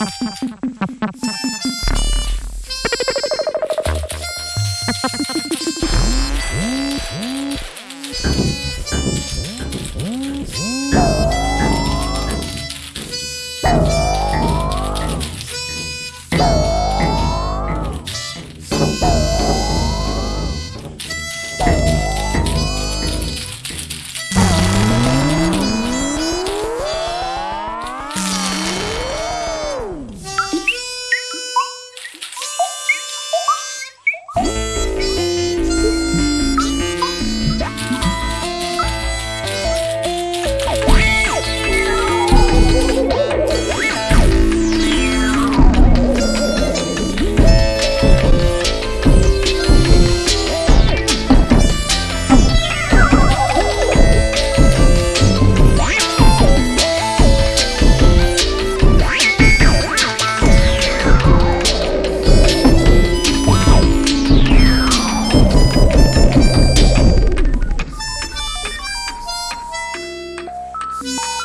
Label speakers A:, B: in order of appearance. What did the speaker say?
A: Ha ha ha ha.
B: Yeah.